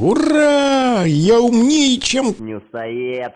Ура! Я умнее, чем... Нюсоед.